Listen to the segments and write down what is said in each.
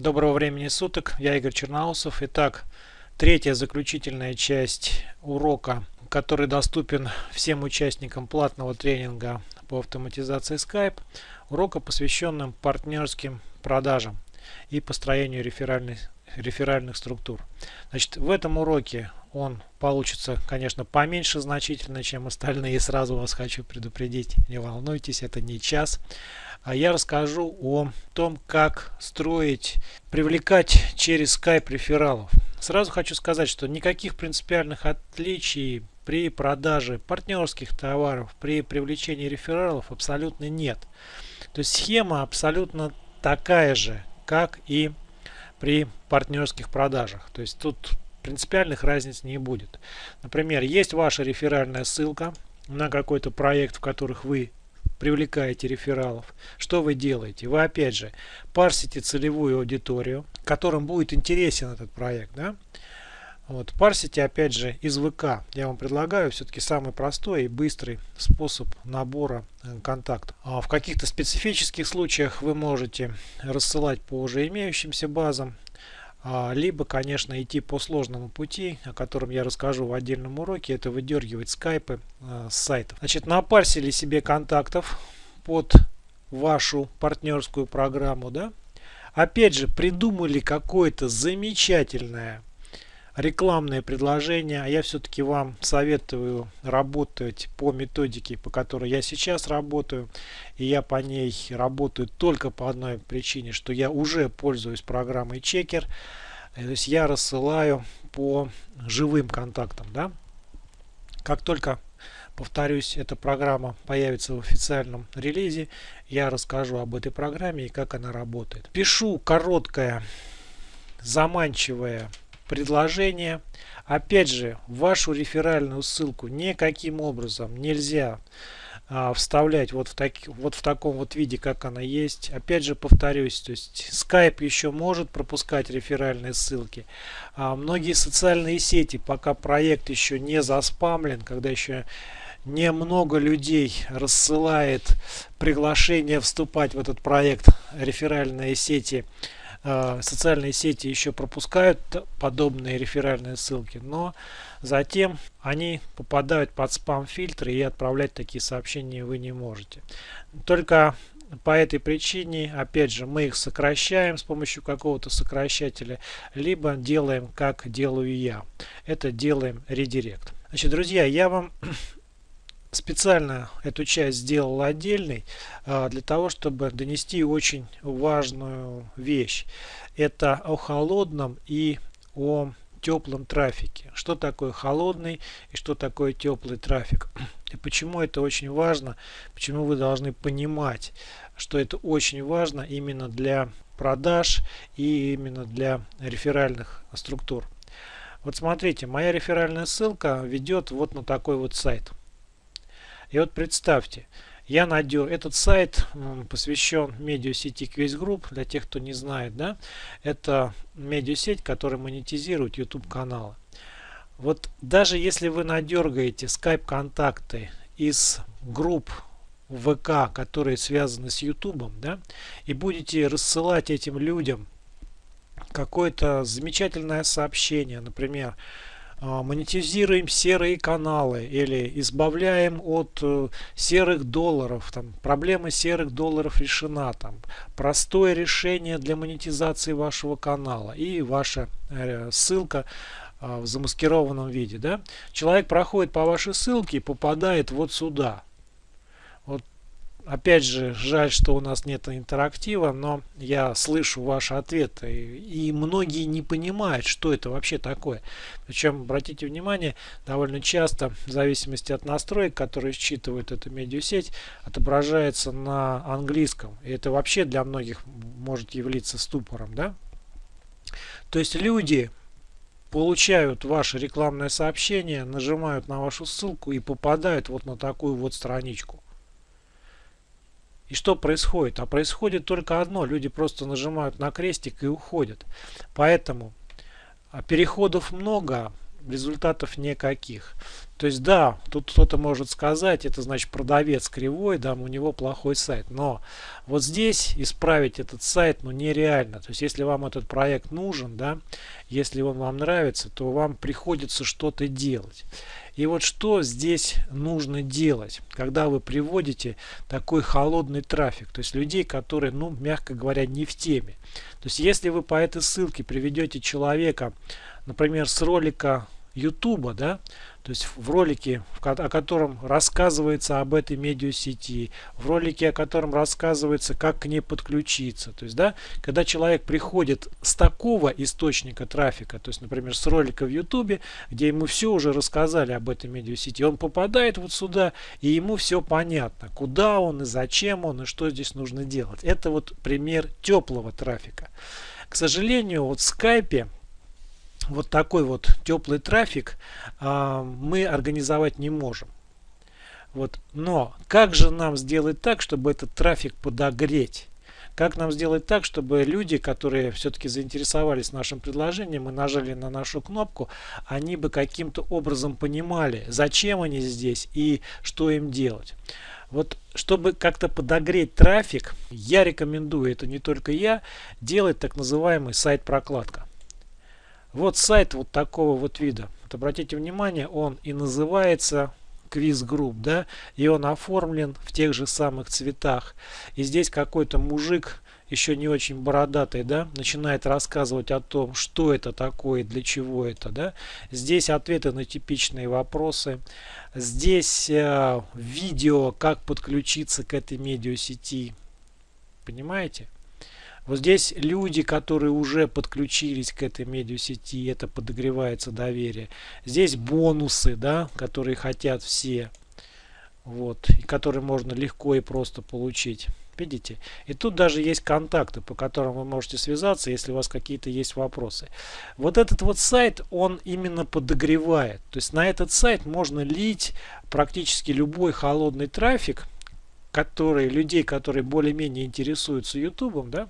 Доброго времени суток, я Игорь Черноусов. Итак, третья заключительная часть урока, который доступен всем участникам платного тренинга по автоматизации Skype. Урока, посвященным партнерским продажам и построению реферальных, реферальных структур. Значит, в этом уроке он получится, конечно, поменьше значительно, чем остальные. Сразу вас хочу предупредить, не волнуйтесь, это не час. А я расскажу о том, как строить, привлекать через Skype рефералов. Сразу хочу сказать, что никаких принципиальных отличий при продаже партнерских товаров, при привлечении рефералов абсолютно нет. То есть схема абсолютно такая же, как и при партнерских продажах. То есть тут принципиальных разниц не будет. Например, есть ваша реферальная ссылка на какой-то проект, в которых вы привлекаете рефералов, что вы делаете? Вы опять же парсите целевую аудиторию, которым будет интересен этот проект. Да? Вот, парсите опять же из ВК. Я вам предлагаю все-таки самый простой и быстрый способ набора э, контактов. А в каких-то специфических случаях вы можете рассылать по уже имеющимся базам либо, конечно, идти по сложному пути, о котором я расскажу в отдельном уроке, это выдергивать скайпы э, с сайтов. Значит, напарсили себе контактов под вашу партнерскую программу, да? Опять же, придумали какое-то замечательное рекламное предложение. А я все-таки вам советую работать по методике, по которой я сейчас работаю. И я по ней работаю только по одной причине, что я уже пользуюсь программой Чекер. То есть я рассылаю по живым контактам. Да? Как только повторюсь, эта программа появится в официальном релизе, я расскажу об этой программе и как она работает. Пишу короткое, заманчивое предложение. Опять же, вашу реферальную ссылку никаким образом нельзя а, вставлять вот в, так, вот в таком вот виде, как она есть. Опять же повторюсь, то есть Skype еще может пропускать реферальные ссылки. А многие социальные сети, пока проект еще не заспамлен, когда еще немного людей рассылает приглашение вступать в этот проект реферальные сети, социальные сети еще пропускают подобные реферальные ссылки, но затем они попадают под спам-фильтры и отправлять такие сообщения вы не можете. Только по этой причине, опять же, мы их сокращаем с помощью какого-то сокращателя, либо делаем, как делаю я. Это делаем редирект. Значит, друзья, я вам специально эту часть сделал отдельной а, для того, чтобы донести очень важную вещь. Это о холодном и о теплом трафике. Что такое холодный и что такое теплый трафик. И почему это очень важно, почему вы должны понимать, что это очень важно именно для продаж и именно для реферальных структур. Вот смотрите, моя реферальная ссылка ведет вот на такой вот сайт. И вот представьте, я надел этот сайт посвящен медиасети Quiz Group для тех кто не знает да это медиасеть которая монетизирует youtube каналы. Вот даже если вы надергаете скайп контакты из групп ВК, которые связаны с YouTube, да, и будете рассылать этим людям какое-то замечательное сообщение, например, монетизируем серые каналы или избавляем от э, серых долларов там проблема серых долларов решена там простое решение для монетизации вашего канала и ваша э, ссылка а, в замаскированном виде да? Человек проходит по вашей ссылке и попадает вот сюда. Вот Опять же, жаль, что у нас нет интерактива, но я слышу ваши ответы. И многие не понимают, что это вообще такое. Причем, обратите внимание, довольно часто, в зависимости от настроек, которые считывает эта медиасеть, отображается на английском. И это вообще для многих может являться ступором. Да? То есть люди получают ваше рекламное сообщение, нажимают на вашу ссылку и попадают вот на такую вот страничку. И что происходит? А происходит только одно. Люди просто нажимают на крестик и уходят. Поэтому а, переходов много. результатов никаких. То есть да, тут кто-то может сказать, это значит продавец кривой, да, у него плохой сайт. Но вот здесь исправить этот сайт ну нереально. То есть если вам этот проект нужен, да, если он вам нравится, то вам приходится что-то делать. И вот что здесь нужно делать, когда вы приводите такой холодный трафик, то есть людей, которые, ну, мягко говоря, не в теме. То есть если вы по этой ссылке приведете человека, например, с ролика YouTube, да, то есть в ролике, о котором рассказывается об этой медиасети, в ролике, о котором рассказывается, как к ней подключиться. То есть, да, когда человек приходит с такого источника трафика, то есть, например, с ролика в YouTube, где ему все уже рассказали об этой медиасети, он попадает вот сюда, и ему все понятно, куда он и зачем он, и что здесь нужно делать. Это вот пример теплого трафика. К сожалению, вот в скайпе вот такой вот теплый трафик а, мы организовать не можем. Вот. Но как же нам сделать так, чтобы этот трафик подогреть? Как нам сделать так, чтобы люди, которые все-таки заинтересовались нашим предложением и нажали на нашу кнопку, они бы каким-то образом понимали, зачем они здесь и что им делать. Вот чтобы как-то подогреть трафик, я рекомендую, это не только я, делать так называемый сайт-прокладка. Вот сайт вот такого вот вида. Вот обратите внимание, он и называется квиз групп, да, и он оформлен в тех же самых цветах. И здесь какой-то мужик, еще не очень бородатый, да, начинает рассказывать о том, что это такое, для чего это, да. Здесь ответы на типичные вопросы. Здесь э, видео, как подключиться к этой медиасети. Понимаете? Вот здесь люди, которые уже подключились к этой медиасети, это подогревается доверие. Здесь бонусы, да, которые хотят все. Вот, и которые можно легко и просто получить. Видите? И тут даже есть контакты, по которым вы можете связаться, если у вас какие-то есть вопросы. Вот этот вот сайт, он именно подогревает. То есть на этот сайт можно лить практически любой холодный трафик, который, людей, которые более-менее интересуются YouTube, да,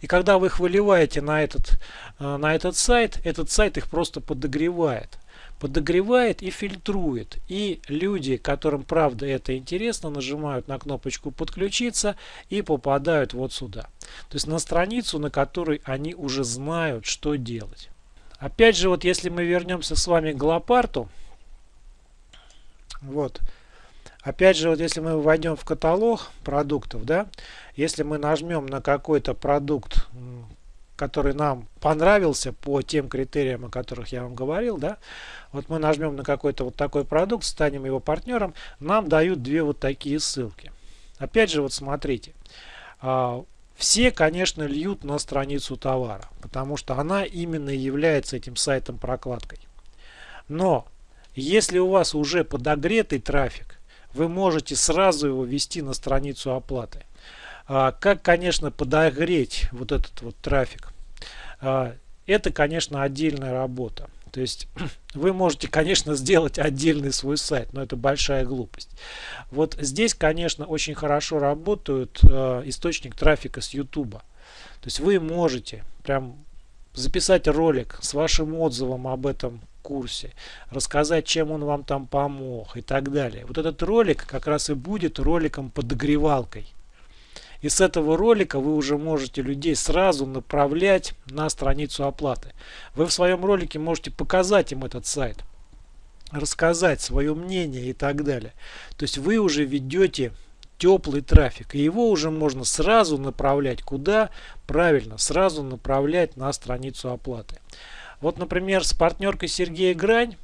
и когда вы их выливаете на этот, э, на этот сайт, этот сайт их просто подогревает. Подогревает и фильтрует. И люди, которым правда это интересно, нажимают на кнопочку подключиться и попадают вот сюда. То есть на страницу, на которой они уже знают, что делать. Опять же, вот если мы вернемся с вами к Глопарту, вот, Опять же, вот если мы войдем в каталог продуктов, да, если мы нажмем на какой-то продукт, который нам понравился по тем критериям, о которых я вам говорил, да, вот мы нажмем на какой-то вот такой продукт, станем его партнером, нам дают две вот такие ссылки. Опять же, вот смотрите, а, все, конечно, льют на страницу товара, потому что она именно является этим сайтом прокладкой. Но если у вас уже подогретый трафик, вы можете сразу его ввести на страницу оплаты. А, как, конечно, подогреть вот этот вот трафик? А, это, конечно, отдельная работа. То есть вы можете, конечно, сделать отдельный свой сайт, но это большая глупость. Вот здесь, конечно, очень хорошо работают э, источник трафика с YouTube. То есть вы можете прям записать ролик с вашим отзывом об этом курсе, рассказать, чем он вам там помог и так далее. Вот этот ролик как раз и будет роликом подогревалкой. И с этого ролика вы уже можете людей сразу направлять на страницу оплаты. Вы в своем ролике можете показать им этот сайт, рассказать свое мнение и так далее. То есть вы уже ведете теплый трафик. И его уже можно сразу направлять куда? Правильно, сразу направлять на страницу оплаты. Вот, например, с партнеркой Сергея Грань,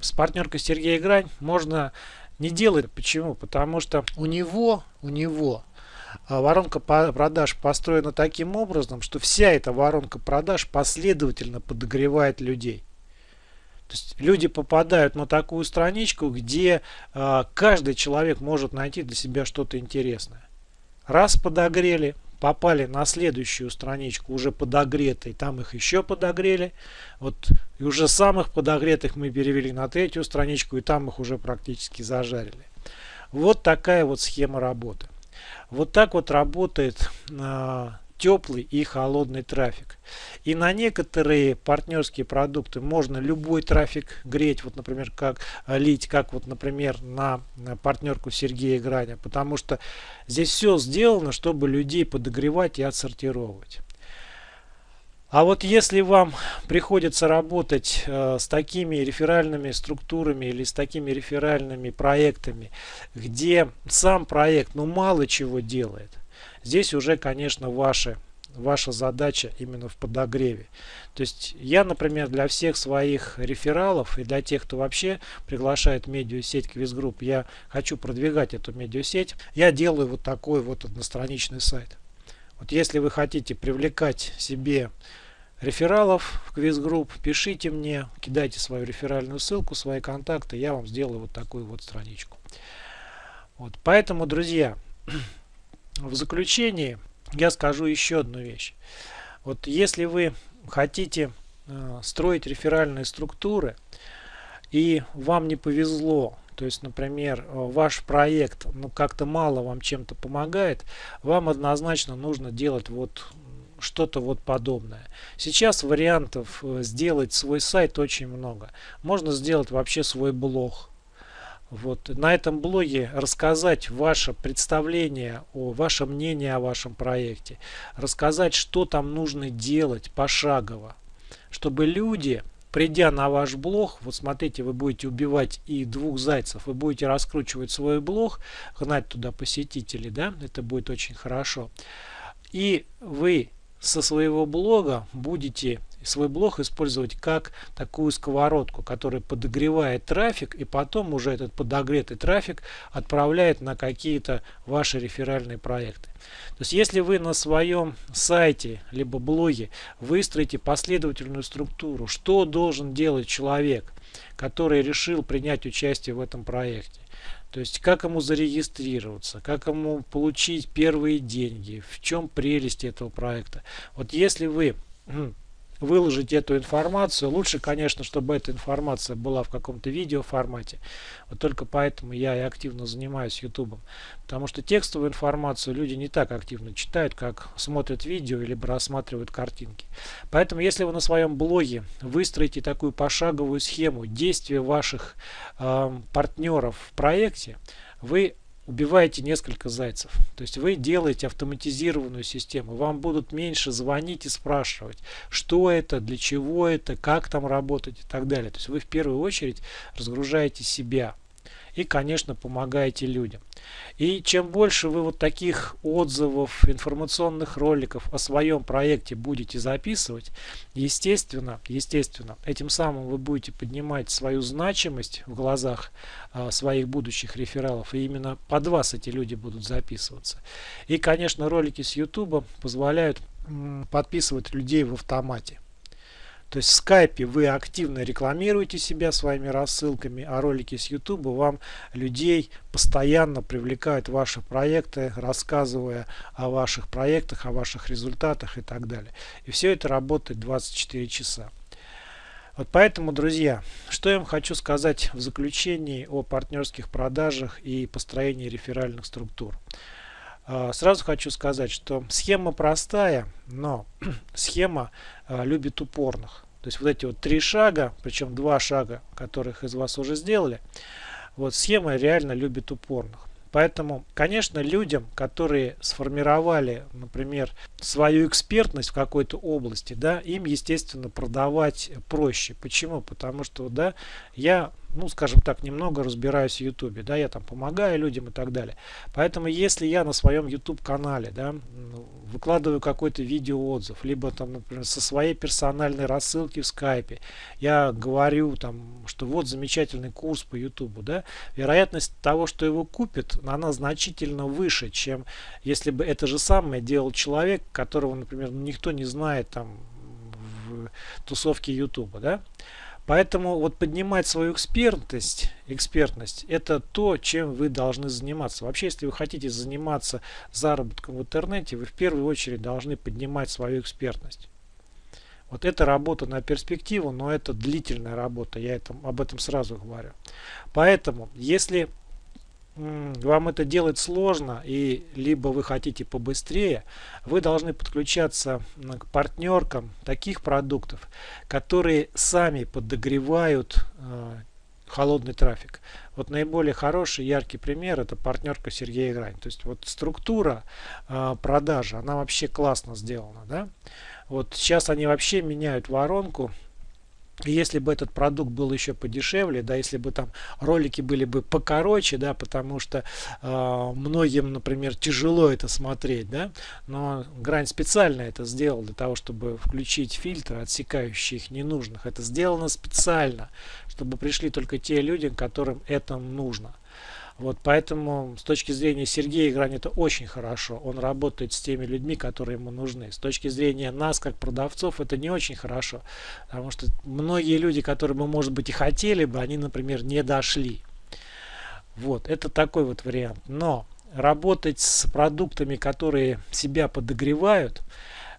с партнеркой Сергея Грань можно не делать. Почему? Потому что у него, у него а, воронка продаж построена таким образом, что вся эта воронка продаж последовательно подогревает людей. То есть люди попадают на такую страничку, где э, каждый человек может найти для себя что-то интересное. Раз подогрели, попали на следующую страничку, уже подогретые, там их еще подогрели. Вот и уже самых подогретых мы перевели на третью страничку, и там их уже практически зажарили. Вот такая вот схема работы. Вот так вот работает э, теплый и холодный трафик. И на некоторые партнерские продукты можно любой трафик греть, вот, например, как э, лить, как вот, например, на партнерку Сергея Граня, потому что здесь все сделано, чтобы людей подогревать и отсортировать. А вот если вам приходится работать э, с такими реферальными структурами или с такими реферальными проектами, где сам проект ну мало чего делает, здесь уже, конечно, ваши, ваша задача именно в подогреве. То есть я, например, для всех своих рефералов и для тех, кто вообще приглашает медиасеть Квизгрупп, я хочу продвигать эту медиасеть, я делаю вот такой вот одностраничный сайт. Вот если вы хотите привлекать себе рефералов в квиз-групп, пишите мне, кидайте свою реферальную ссылку, свои контакты, я вам сделаю вот такую вот страничку. Вот, поэтому, друзья, в заключении я скажу еще одну вещь. Вот если вы хотите э, строить реферальные структуры и вам не повезло то есть, например, э, ваш проект ну, как-то мало вам чем-то помогает, вам однозначно нужно делать вот что-то вот подобное. Сейчас вариантов э, сделать свой сайт очень много. Можно сделать вообще свой блог. Вот на этом блоге рассказать ваше представление, о ваше мнение о вашем проекте, рассказать, что там нужно делать пошагово, чтобы люди придя на ваш блог, вот смотрите, вы будете убивать и двух зайцев, вы будете раскручивать свой блог, гнать туда посетителей, да, это будет очень хорошо. И вы со своего блога будете свой блог использовать как такую сковородку, которая подогревает трафик и потом уже этот подогретый трафик отправляет на какие-то ваши реферальные проекты. То есть если вы на своем сайте либо блоге выстроите последовательную структуру, что должен делать человек, который решил принять участие в этом проекте, то есть как ему зарегистрироваться, как ему получить первые деньги, в чем прелесть этого проекта. Вот если вы выложить эту информацию. Лучше, конечно, чтобы эта информация была в каком-то видео формате. Вот только поэтому я и активно занимаюсь YouTube. Потому что текстовую информацию люди не так активно читают, как смотрят видео либо рассматривают картинки. Поэтому, если вы на своем блоге выстроите такую пошаговую схему действия ваших э, партнеров в проекте, вы убиваете несколько зайцев. То есть вы делаете автоматизированную систему. Вам будут меньше звонить и спрашивать, что это, для чего это, как там работать и так далее. То есть вы в первую очередь разгружаете себя и, конечно, помогаете людям. И чем больше вы вот таких отзывов, информационных роликов о своем проекте будете записывать, естественно, естественно, этим самым вы будете поднимать свою значимость в глазах а, своих будущих рефералов, и именно под вас эти люди будут записываться. И, конечно, ролики с YouTube позволяют подписывать людей в автомате. То есть в скайпе вы активно рекламируете себя своими рассылками, а ролики с YouTube вам людей постоянно привлекают ваши проекты, рассказывая о ваших проектах, о ваших результатах и так далее. И все это работает 24 часа. Вот поэтому, друзья, что я вам хочу сказать в заключении о партнерских продажах и построении реферальных структур. А, сразу хочу сказать, что схема простая, но схема а, любит упорных. То есть вот эти вот три шага, причем два шага, которых из вас уже сделали, вот схема реально любит упорных. Поэтому, конечно, людям, которые сформировали, например, свою экспертность в какой-то области, да, им, естественно, продавать проще. Почему? Потому что, да, я ну, скажем так, немного разбираюсь в YouTube, да, я там помогаю людям и так далее. Поэтому, если я на своем YouTube канале, да, выкладываю какой-то видеоотзыв, либо там, например, со своей персональной рассылки в скайпе, я говорю там, что вот замечательный курс по YouTube, да, вероятность того, что его купит, она значительно выше, чем если бы это же самое делал человек, которого, например, никто не знает там в тусовке YouTube, да. Поэтому вот поднимать свою экспертность, экспертность это то, чем вы должны заниматься. Вообще, если вы хотите заниматься заработком в интернете, вы в первую очередь должны поднимать свою экспертность. Вот это работа на перспективу, но это длительная работа, я это, об этом сразу говорю. Поэтому, если вам это делать сложно и либо вы хотите побыстрее, вы должны подключаться к партнеркам таких продуктов, которые сами подогревают э, холодный трафик. Вот наиболее хороший, яркий пример это партнерка Сергея Грань. То есть вот структура э, продажи, она вообще классно сделана. Да? Вот сейчас они вообще меняют воронку если бы этот продукт был еще подешевле, да, если бы там ролики были бы покороче, да, потому что э, многим, например, тяжело это смотреть, да, но Грань специально это сделал для того, чтобы включить фильтры, отсекающие их ненужных. Это сделано специально, чтобы пришли только те люди, которым это нужно. Вот поэтому с точки зрения Сергея Грань это очень хорошо. Он работает с теми людьми, которые ему нужны. С точки зрения нас, как продавцов, это не очень хорошо. Потому что многие люди, которые мы, может быть, и хотели бы, они, например, не дошли. Вот, это такой вот вариант. Но работать с продуктами, которые себя подогревают,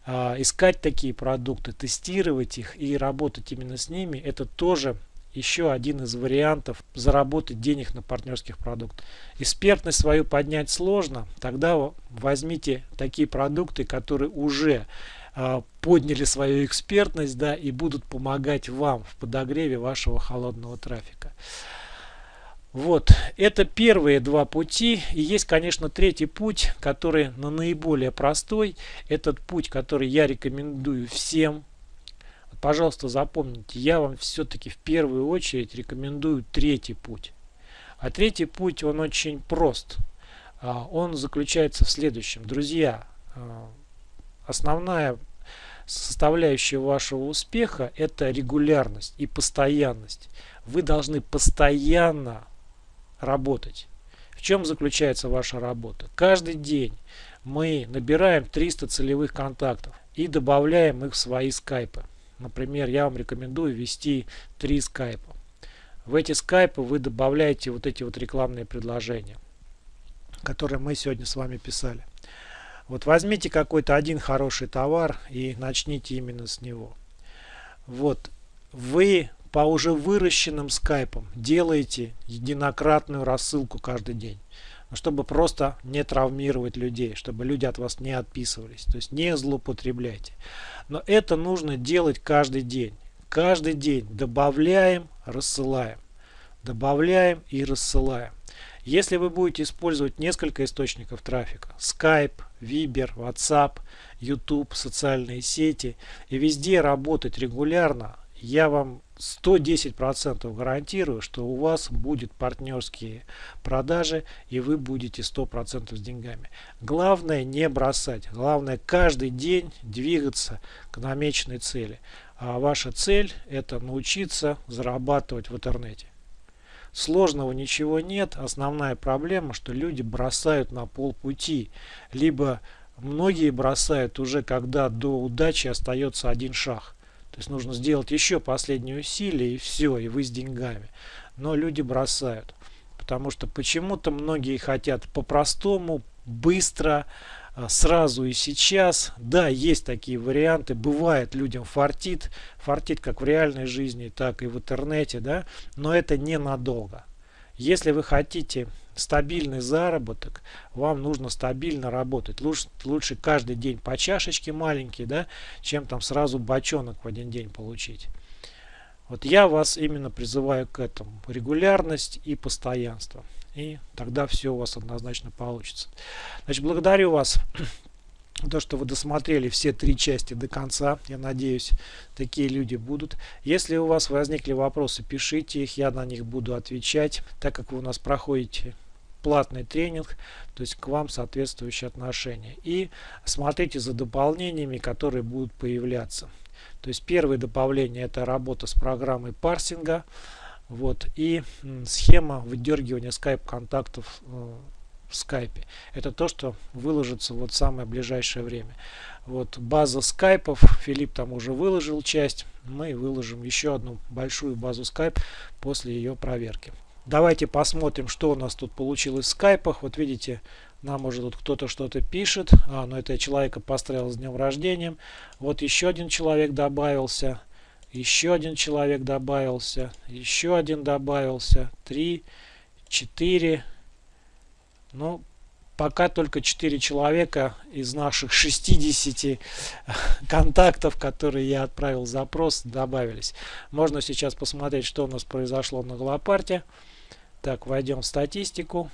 э, искать такие продукты, тестировать их и работать именно с ними, это тоже еще один из вариантов заработать денег на партнерских продуктах. Экспертность свою поднять сложно, тогда возьмите такие продукты, которые уже э, подняли свою экспертность да, и будут помогать вам в подогреве вашего холодного трафика. Вот, это первые два пути. И есть, конечно, третий путь, который на наиболее простой. Этот путь, который я рекомендую всем пожалуйста, запомните, я вам все-таки в первую очередь рекомендую третий путь. А третий путь, он очень прост. А, он заключается в следующем. Друзья, а, основная составляющая вашего успеха это регулярность и постоянность. Вы должны постоянно работать. В чем заключается ваша работа? Каждый день мы набираем 300 целевых контактов и добавляем их в свои скайпы. Например, я вам рекомендую ввести три скайпа. В эти скайпы вы добавляете вот эти вот рекламные предложения, которые мы сегодня с вами писали. Вот возьмите какой-то один хороший товар и начните именно с него. Вот вы по уже выращенным скайпам делаете единократную рассылку каждый день чтобы просто не травмировать людей, чтобы люди от вас не отписывались. То есть не злоупотребляйте. Но это нужно делать каждый день. Каждый день добавляем, рассылаем. Добавляем и рассылаем. Если вы будете использовать несколько источников трафика, Skype, Viber, WhatsApp, YouTube, социальные сети, и везде работать регулярно, я вам 110% гарантирую, что у вас будет партнерские продажи и вы будете 100% с деньгами. Главное не бросать. Главное каждый день двигаться к намеченной цели. А ваша цель это научиться зарабатывать в интернете. Сложного ничего нет. Основная проблема, что люди бросают на полпути. Либо многие бросают уже когда до удачи остается один шаг. То есть нужно сделать еще последние усилия и все, и вы с деньгами. Но люди бросают. Потому что почему-то многие хотят по-простому, быстро, а, сразу и сейчас. Да, есть такие варианты. Бывает людям фартит. Фартит как в реальной жизни, так и в интернете. Да? Но это ненадолго. Если вы хотите стабильный заработок, вам нужно стабильно работать. Лучше, лучше каждый день по чашечке маленький, да, чем там сразу бочонок в один день получить. Вот я вас именно призываю к этому. Регулярность и постоянство. И тогда все у вас однозначно получится. Значит, благодарю вас то, что вы досмотрели все три части до конца. Я надеюсь, такие люди будут. Если у вас возникли вопросы, пишите их, я на них буду отвечать, так как вы у нас проходите платный тренинг, то есть к вам соответствующие отношения. И смотрите за дополнениями, которые будут появляться. То есть первое добавление это работа с программой парсинга. Вот, и схема выдергивания скайп контактов э, в скайпе. Это то, что выложится вот в самое ближайшее время. Вот база скайпов, Филипп там уже выложил часть. Мы выложим еще одну большую базу скайп после ее проверки. Давайте посмотрим, что у нас тут получилось в скайпах. Вот видите, нам уже тут кто-то что-то пишет. А, ну это я человека поздравил с днем рождения. Вот еще один человек добавился. Еще один человек добавился. Еще один добавился. Три, четыре, Ну, пока только 4 человека из наших 60 контактов, которые я отправил запрос, добавились. Можно сейчас посмотреть, что у нас произошло на Голопарте. Так, войдем в статистику.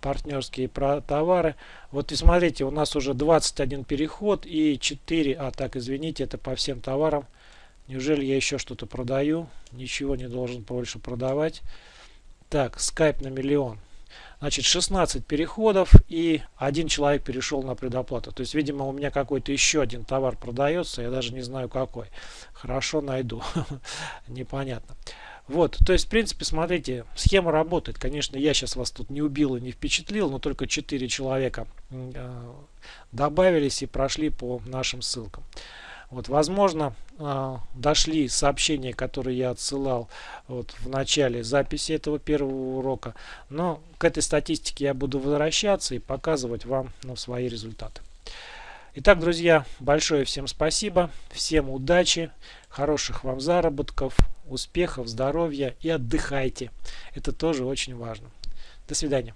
Партнерские товары. Вот и смотрите, у нас уже 21 переход и 4... А, так, извините, это по всем товарам. Неужели я еще что-то продаю? Ничего не должен больше продавать. Так, Skype на миллион. Значит, 16 переходов и один человек перешел на предоплату. То есть, видимо, у меня какой-то еще один товар продается. Я даже не знаю какой. Хорошо найду. Непонятно. Вот, то есть, в принципе, смотрите, схема работает. Конечно, я сейчас вас тут не убил и не впечатлил, но только 4 человека э, добавились и прошли по нашим ссылкам. Вот, возможно, э, дошли сообщения, которые я отсылал вот, в начале записи этого первого урока. Но к этой статистике я буду возвращаться и показывать вам ну, свои результаты. Итак, друзья, большое всем спасибо, всем удачи, хороших вам заработков, успехов, здоровья и отдыхайте. Это тоже очень важно. До свидания.